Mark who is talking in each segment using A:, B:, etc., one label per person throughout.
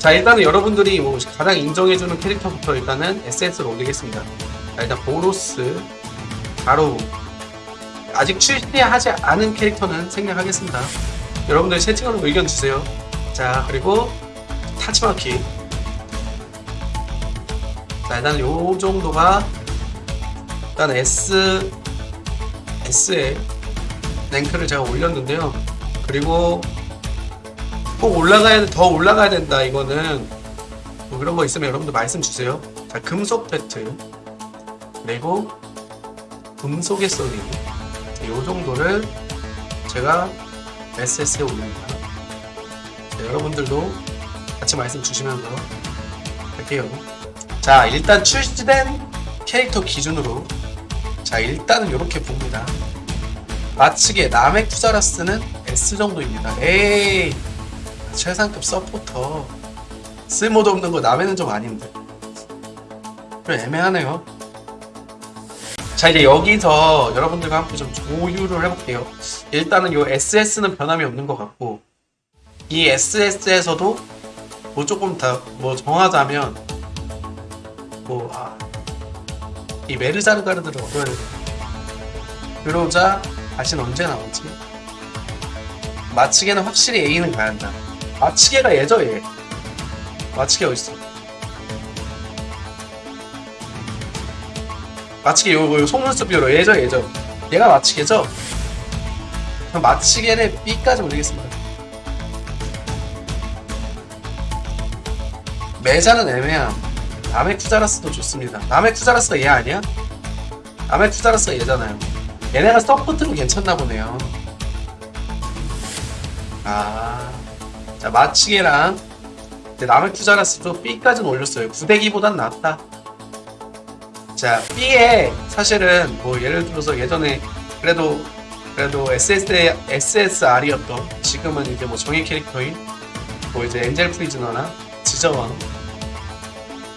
A: 자 일단은 여러분들이 뭐 가장 인정해주는 캐릭터부터 일단은 SS를 올리겠습니다. 자, 일단 보로스, 바로 아직 출시하지 않은 캐릭터는 생략하겠습니다. 여러분들 채팅으로 의견 주세요. 자 그리고 타치마키. 자 일단 요 정도가 일단 S S에 랭크를 제가 올렸는데요. 그리고 꼭 올라가야 더 올라가야 된다 이거는. 뭐 그런 거 있으면 여러분들 말씀 주세요. 자 금속 배트. 그리고 금속의 소리. 이 정도를 제가 SS에 올립니다. 자, 여러분들도 같이 말씀 주시면서 할게요. 자 일단 출시된 캐릭터 기준으로. 자 일단은 이렇게 봅니다. 마치게 남의 쿠자라스는 S 정도입니다. 에이 최상급 서포터. 쓸모도 없는 거 남에는 좀 아닌데. 좀 애매하네요. 자 이제 여기서 여러분들과 함께 좀 조율을 해볼게요. 일단은 요 SS는 변함이 없는 것 같고 이 SS에서도 뭐 조금 더뭐 정하자면 뭐 아, 이 메르자르가르드를 얻어야 돼 그러자 다시는 언제 나오지? 마치게는 확실히 A는 가야 한다 마치게가 예저 얘. 마치게 어딨어? 마치게 요, 요 속눈썹 뷰로 예저 예저 얘가 마치게죠? 그럼 마치게를 B까지 올리겠습니다. 매자는 애매함. 남의 쿠자라스도 좋습니다. 남의 쿠자라스가 얘 아니야? 남의 쿠자라스가 얘잖아요. 얘네가 서포트로 괜찮나 보네요. 아 자 마치게랑 남의 투자라스도 B까지는 올렸어요. 구대기보단 낫다. 자 B에 사실은 뭐 예를 들어서 예전에 그래도 그래도 SS SSR이었던 지금은 이제 뭐 정의 캐릭터인 뭐 이제 엔젤 프리즈너나 지저왕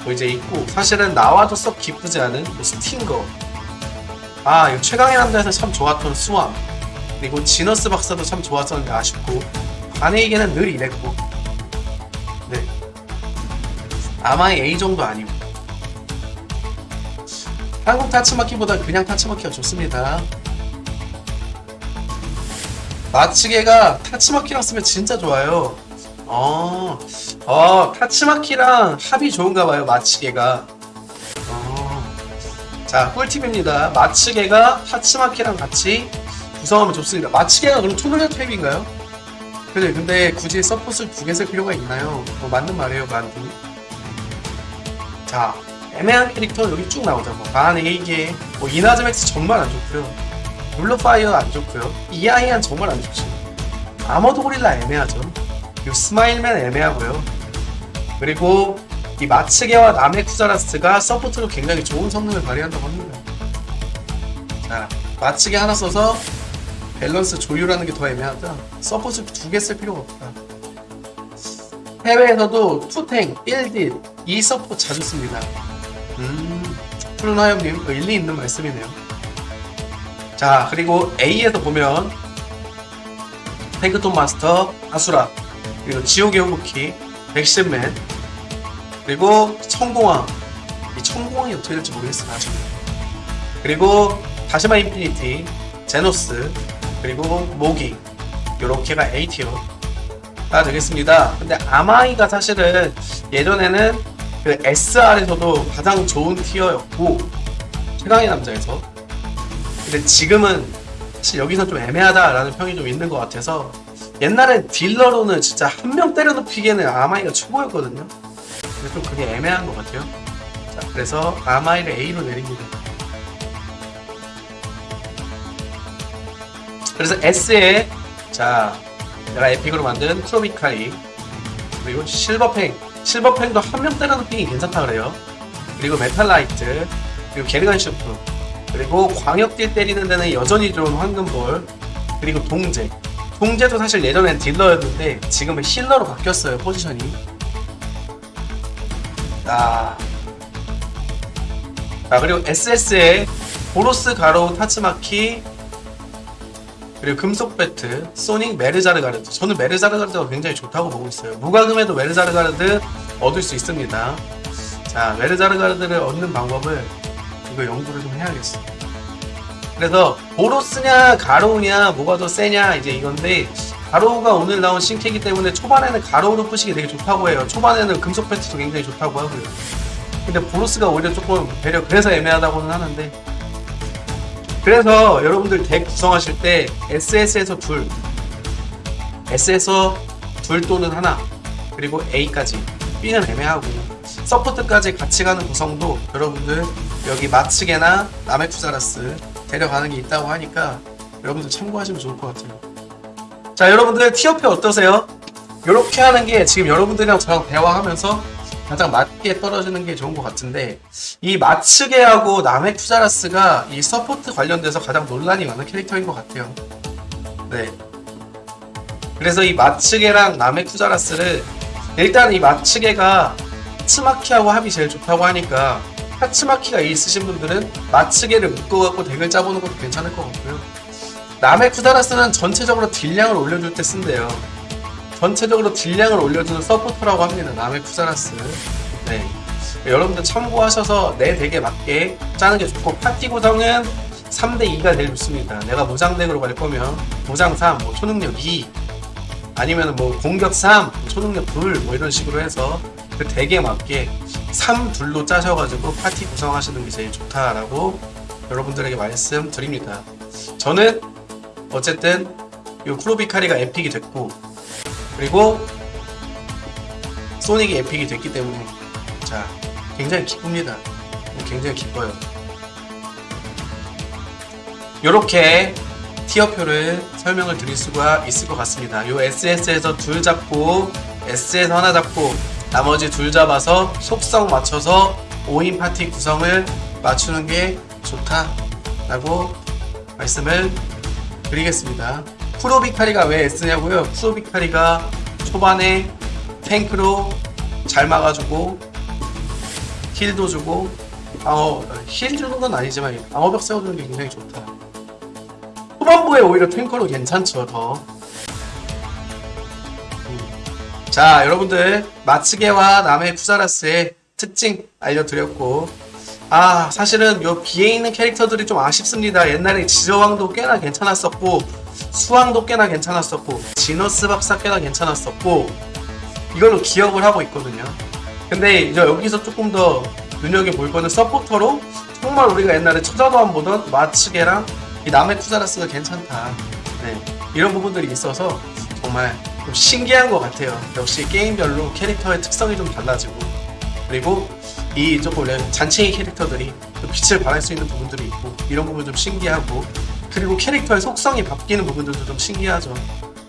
A: 뭐 이제 있고 사실은 나와도 썩 기쁘지 않은 뭐 스팅거 아 이거 최강의 남자에서 참 좋았던 수왕 그리고 지너스 박사도 참 좋았었는데 아쉽고 반에이게는 늘 이랬고. 네. 아마 A 정도 아니고 한국 타츠마키보다 그냥 타츠마키가 좋습니다. 마츠게가 타츠마키랑 쓰면 진짜 좋아요. 어, 어 타츠마키랑 합이 좋은가 봐요 마츠게가. 어. 자 꿀팁입니다. 마츠게가 타츠마키랑 같이 구성하면 좋습니다. 마츠게가 그럼 초능력 탭인가요? 그래 근데 굳이 서폿을 두 개 쓸 필요가 있나요? 뭐 맞는 말이에요 만두. 자 애매한 캐릭터 여기 쭉 나오죠 뭐 반 에이게 뭐 이나즈맥스 정말 안 좋고요. 룰러파이어 안 좋고요. 이아이안 정말 안 좋죠 아머드 고릴라 애매하죠. 그리고 스마일맨 애매하고요. 그리고 이 마츠게와 나메쿠자라스가 support로 굉장히 좋은 성능을 발휘한다고 합니다. 자 마츠게 하나 써서 밸런스 조율하는 게 더 애매하다. support 두 개 쓸 필요가 없다. 해외에서도 투탱, 1딜, 2서포 자주 씁니다. 음, 푸른화염님 일리 있는 말씀이네요. 자, 그리고 A에서 보면 탱크톱 마스터, 아수라, 그리고 지옥의 후부키, 백신맨, 그리고 청공왕. 이 청공왕이 어떻게 될지 모르겠어, 나중에. 그리고 다시마 인피니티, 제노스, 그리고 모기 요렇게가 A tier가 되겠습니다. 근데 아마이가 사실은 예전에는 그 SR에서도 가장 좋은 티어였고 최강의 남자에서. 근데 지금은 사실 여기서 좀 애매하다라는 평이 좀 있는 것 같아서 옛날에 딜러로는 진짜 한 명 때려눕히기에는 아마이가 최고였거든요. 근데 좀 그게 애매한 것 같아요. 자 그래서 아마이를 A로 내립니다 그래서 S에 자 내가 epic으로 만든 쿠로비카리. 그리고 실버팽. 실버팽도 한 명 때려눕히기 괜찮다 그래요. 그리고 메탈라이트. 그리고 게르간 슈프. 그리고 광역딜 때리는 데는 여전히 좋은 황금볼. 그리고 동제 동제도 사실 예전엔 딜러였는데 지금은 healer로 바뀌었어요 포지션이. 아. 자 그리고 SS에 보로스 가로 타츠마키 그리고 금속 배트, 소닉 메르자르가르드. 저는 메르자르가르드가 굉장히 좋다고 보고 있어요. 무과금에도 메르자르가르드 얻을 수 있습니다. 자, 메르자르가르드를 얻는 방법을 이거 연구를 좀 해야겠어. 그래서 보로스냐 가로우냐 뭐가 더 세냐 이제 이건데 가로우가 오늘 나온 신캐기 때문에 초반에는 가로우로 푸시기 되게 좋다고 해요. 초반에는 금속 배트도 굉장히 좋다고 하고요. 근데 보로스가 오히려 조금 배려 그래서 애매하다고는 하는데 그래서 여러분들 덱 구성하실 때 SS에서 둘, S에서 둘 또는 하나, 그리고 A까지 B는 애매하고 서포트까지 같이 가는 구성도 여러분들 여기 마츠게나 나메쿠자라스 데려가는 게 있다고 하니까 여러분들 참고하시면 좋을 것 같아요. 자 여러분들 티어표 어떠세요? 이렇게 하는 게 지금 여러분들이랑 저랑 대화하면서 가장 맞게 떨어지는 게 좋은 것 같은데 이 마츠게하고 나메쿠자라스가 이 support 관련돼서 가장 논란이 많은 캐릭터인 것 같아요. 네. 그래서 이 마츠게랑 나메쿠자라스를 일단 이 마츠게가 타츠마키하고 합이 제일 좋다고 하니까 타츠마키가 있으신 분들은 마츠게를 묶어갖고 덱을 짜보는 것도 괜찮을 것 같고요. 나메쿠자라스는 전체적으로 딜량을 올려줄 때 쓴대요. 전체적으로 딜량을 올려주는 서포터라고 합니다. 나메쿠자라스. 네. 여러분들 참고하셔서 내 덱에 맞게 짜는 게 좋고 파티 구성은 3대2가 제일 좋습니다. 내가 무장 덱으로 갈 거면 무장 3, 뭐 초능력 2 아니면 뭐 공격 3, 초능력 2, 뭐 이런 식으로 해서 그 덱에 맞게 3, 둘로 짜셔가지고 파티 구성하시는 게 제일 좋다라고 여러분들에게 말씀드립니다. 저는 어쨌든 이 쿠로비카리가 에픽이 됐고 그리고 소닉이 에픽이 됐기 때문에 자 굉장히 기쁩니다. 굉장히 기뻐요. 이렇게 tier표를 설명을 드릴 수가 있을 것 같습니다. 요 SS에서 둘 잡고 S에서 하나 잡고 나머지 둘 잡아서 속성 맞춰서 5인 파티 구성을 맞추는 게 좋다 라고 말씀을 드리겠습니다. 프로비카리가 왜 S냐고요? 프로비카리가 초반에 탱크로 잘 막아주고 힐도 주고 방어 힐 주는 건 아니지만 방어벽 세워주는 게 굉장히 좋다. 후반부에 오히려 탱커로 괜찮죠 더. 음. 자 여러분들 마츠게와 남의 쿠자라스의 특징 알려드렸고 아 사실은 요 비에 있는 캐릭터들이 좀 아쉽습니다. 옛날에 지저왕도 꽤나 괜찮았었고 수왕도 꽤나 괜찮았었고 지너스 박사 꽤나 괜찮았었고 이걸로 기억을 하고 있거든요. 근데 이제 여기서 조금 더 눈여겨볼 거는 서포터로 정말 우리가 옛날에 초자도안 보던 마츠게랑 이 남의 쿠자라스가 괜찮다. 네, 이런 부분들이 있어서 정말 좀 신기한 것 같아요. 역시 게임별로 캐릭터의 특성이 좀 달라지고 그리고 이 조금 잔챙이 캐릭터들이 좀 빛을 발할 수 있는 부분들이 있고 이런 부분 좀 신기하고 그리고 캐릭터의 속성이 바뀌는 부분들도 좀 신기하죠.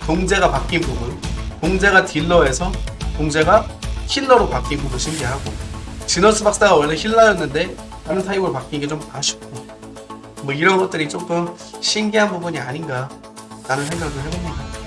A: 동제가 바뀐 부분, 동제가 딜러에서 동제가 힐러로 바뀐 부분 신기하고 지너스 박사가 원래 힐러였는데 다른 타입으로 바뀐 게 좀 아쉽고 뭐 이런 것들이 조금 신기한 부분이 아닌가 라는 생각을 해봅니다.